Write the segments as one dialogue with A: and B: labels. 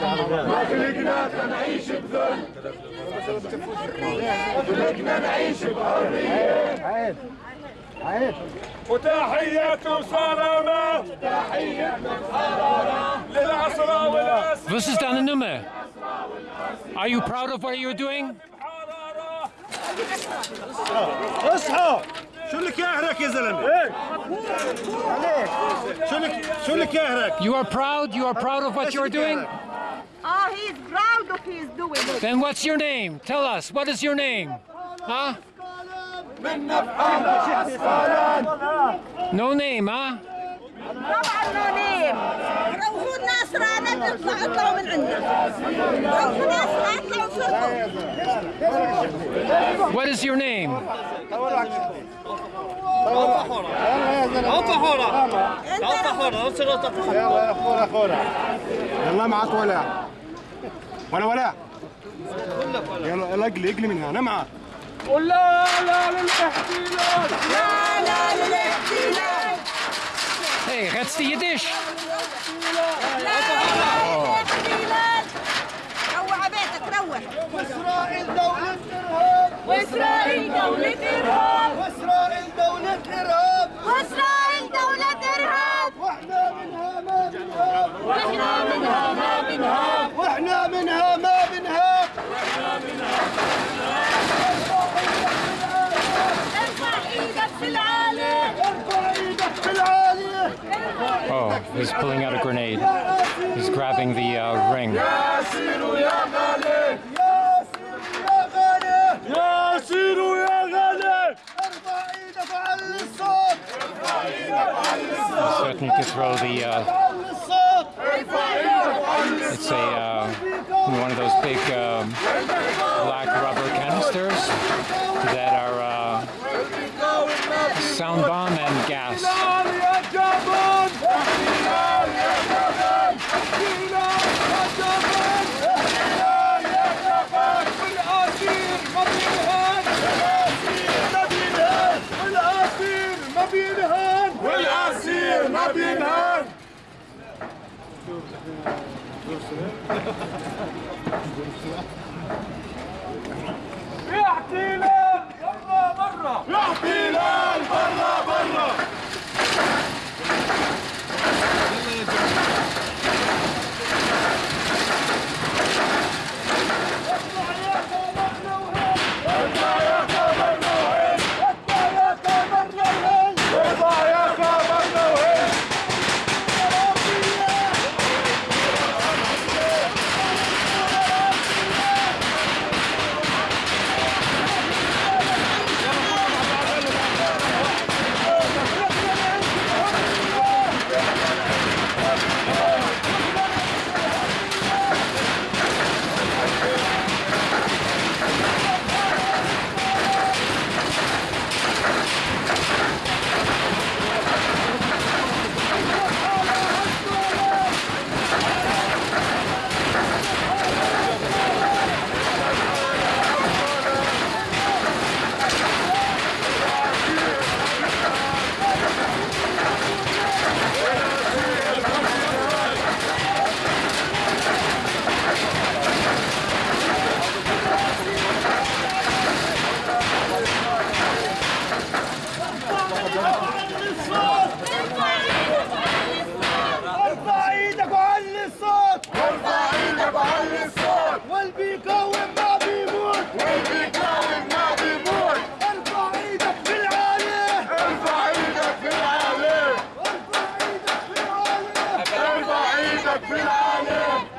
A: خلقنا نعيش بذل خلقنا نعيش بحرية
B: عيب عيب
A: وتحية وسلامة تحية وسلامة للعصرة والأسرى
C: Was ist deine Nummer? Are you proud of what you're doing?
D: اصحى شو اللي كاهرك يا زلمه؟ عليك شو اللي شو اللي كاهرك؟
C: You are proud? You are proud of what you're doing?
E: Oh, he's proud of his doing it.
C: Then what's your name? Tell us. What is your name? Huh?
A: منا بحالنا أسفلان
C: No name, huh?
E: طبعا no name. روحوا الناس رانا تطلع اطلعوا من عندنا. روحوا الناس اطلعوا فرقوا.
C: What is your name?
B: يلا يا خورة يلا معك ولا. ولا ولا. يلا اقلي اقلي منها. أنا معك
A: ولا لا للاحتلال.
E: لا لا للاحتلال.
C: Hey,
E: لا لا للاحتلال. روح
D: إسرائيل دولة
E: واسرائيل دولة ارهاب.
D: واسرائيل دولة ارهاب
E: واسرائيل دولة ارهاب.
D: واحنا منها ما بنهاب
E: واحنا منها ما بنهاب.
D: واحنا منها ما بنهاب
E: ارفع ايدك في العالي.
D: ارفع ايدك في العالية
C: Oh, he's pulling out a grenade. He's grabbing the uh, ring. to throw the, uh, it's a, uh, one of those big um, black rubber canisters.
A: Dinhan! Görsünler.
D: Görsünler. بيقاوم ما بيموت
A: واللي بيقاوم ما بيموت
D: ارفع إيدك في
A: ارفع إيدك في
D: ارفع إيدك في
A: ارفع إيدك في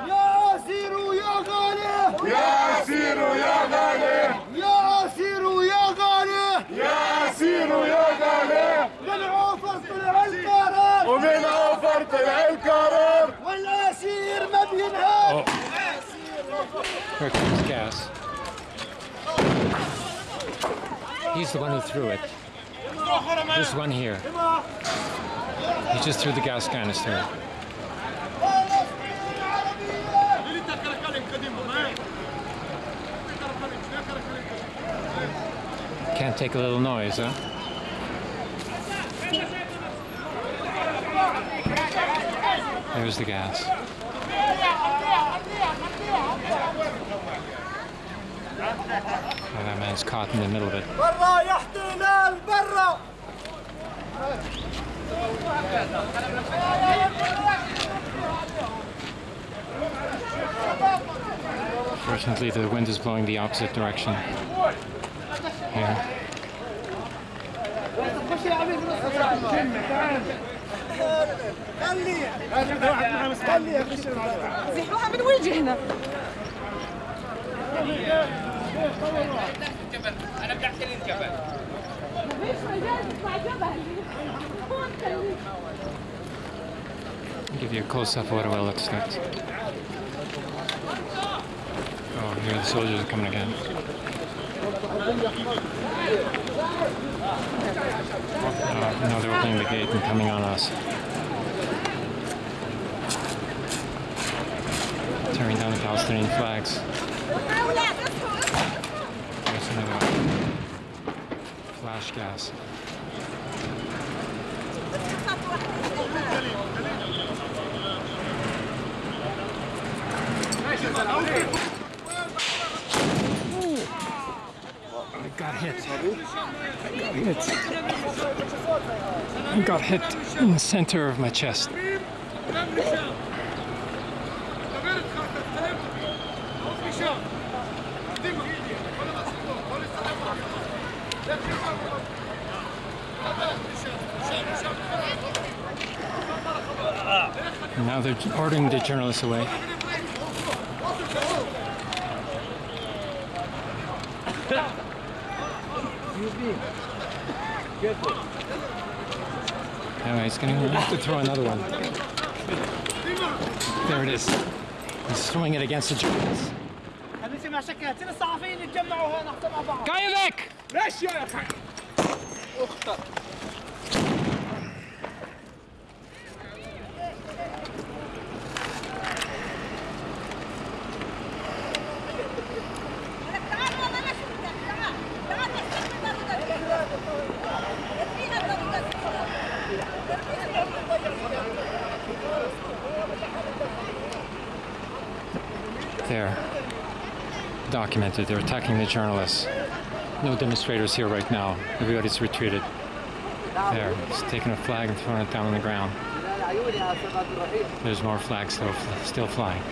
D: يا اسير ويا غالي.
A: يا اسير ويا غالي.
D: يا اسير ويا غالي.
A: يا اسير ويا غالي.
D: من عوفر طلع
A: ومن اوفر طلع
C: Here comes gas. He's the one who threw it. This one here. He just threw the gas canister. Can't take a little noise, huh? There's the gas. Oh, that man's caught in the middle of it.
D: برا يا احتلال برا
C: Fortunately, the wind is blowing the opposite direction. Here.
D: خلي خلي يا بشر
E: زحوها من وجهنا مفيش مجال تطلع جبل
C: I'll give you a close up of what it will expect. Oh, here the soldiers are coming again. Oh, now they're opening the gate and coming on us. Tearing down the Palestinian flags. 12 كاس I got hit. I got hit. I got hit in the center of my chest. Now they're ordering the journalists away. Anyway, he's gonna have to throw another one. There it is. He's throwing it against the journalists.
D: خليتي
E: Reşya yakan. Okta.
C: There. Documented. They're attacking the journalists. No demonstrators here right now. Everybody's retreated. There. He's taking a flag and throwing it down on the ground. There's more flags still, still flying.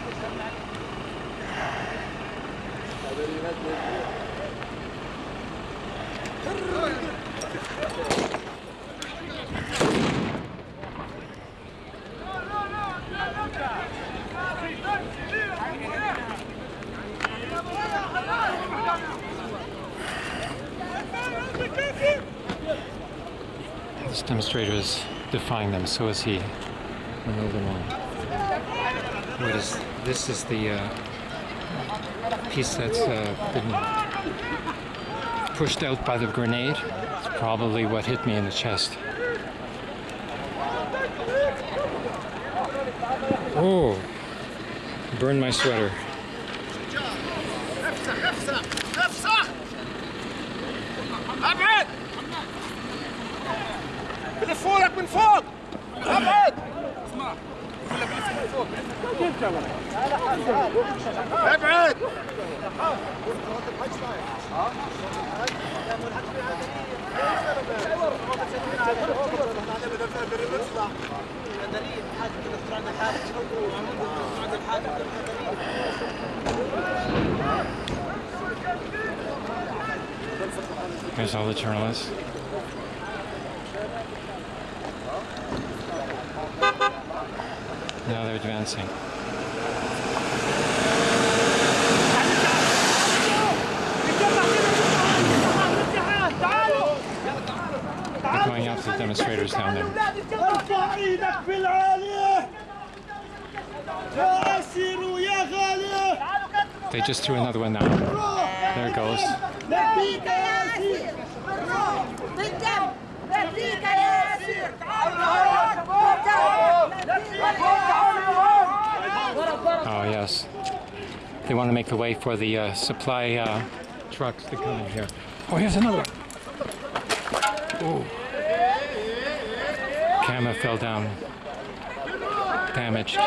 C: This demonstrator is defying them, so is he. We're moving on. What is this? Is the uh, piece that's uh, been pushed out by the grenade? It's probably what hit me in the chest. Oh, burned my sweater.
D: أبعد! بلفولك من فوق ابعد اسمع من فوق! أبعد! أبعد!
C: There's all the journalists. Now they're advancing. They're going after the demonstrators down there. They just threw another one now. There it goes.
E: بالدم بديك يا ياسر
C: Oh, yes. They want to make the way for the uh, supply uh, trucks to come in here. Oh, here's another one. Oh. Camera fell down. Damaged.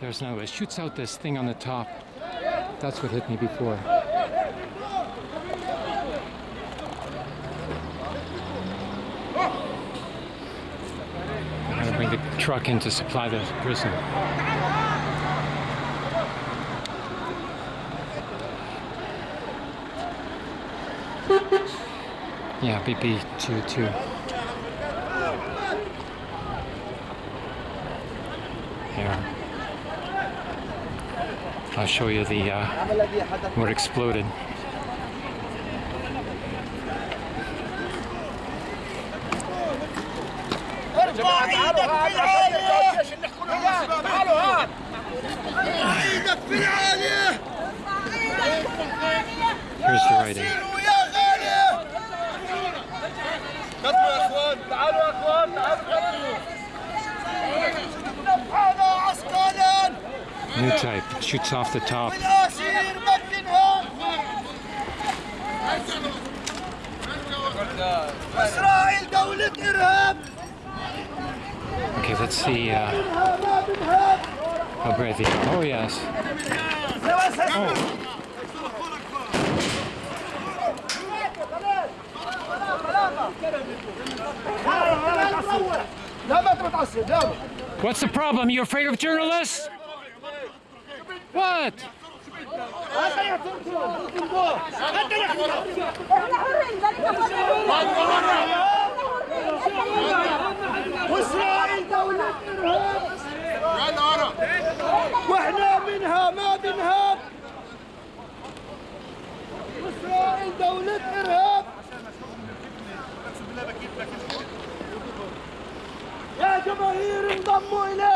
C: Virus now. It shoots out this thing on the top. That's what hit me before. Gonna bring the truck in to supply the prison. Yeah, BP two two. Here. I'll show you the uh, what exploded. Here's the writing. New type, shoots off the top. Okay, let's see uh, how breathy. Oh, yes.
D: Oh.
C: What's the problem? You afraid of journalists?
E: حرين
D: واسرائيل دولة ارهاب وإحنا منها ما بنهاب. واسرائيل دولة إرهاب. يا جماهير انضموا الينا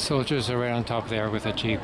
C: soldiers are right on top there with a jeep.